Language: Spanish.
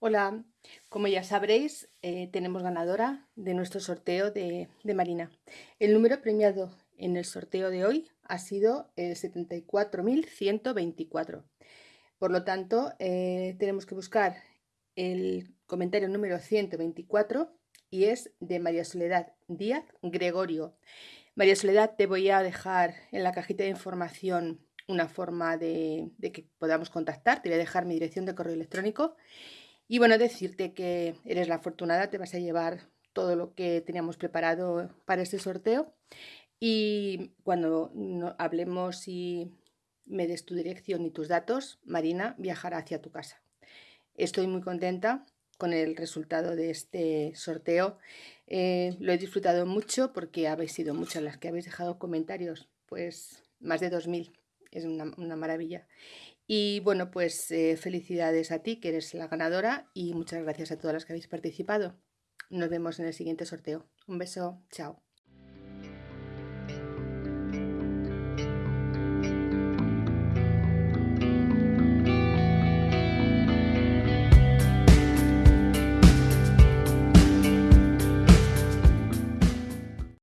Hola, como ya sabréis, eh, tenemos ganadora de nuestro sorteo de, Marina. El número premiado en el sorteo de hoy ha sido el 74.124. Por lo tanto, eh, tenemos que buscar el comentario número 124 y es de María Soledad Díaz Gregorio. María Soledad, te voy a dejar en la cajita de información una forma de, de que podamos contactar. Te voy a dejar mi dirección de correo electrónico y bueno, decirte que eres la afortunada, te vas a llevar todo lo que teníamos preparado para este sorteo. Y cuando hablemos y me des tu dirección y tus datos, Marina viajará hacia tu casa. Estoy muy contenta con el resultado de este sorteo. Eh, lo he disfrutado mucho porque habéis sido muchas las que habéis dejado comentarios, pues más de 2.000, es una, una maravilla. Y bueno, pues eh, felicidades a ti, que eres la ganadora, y muchas gracias a todas las que habéis participado. Nos vemos en el siguiente sorteo. Un beso, chao.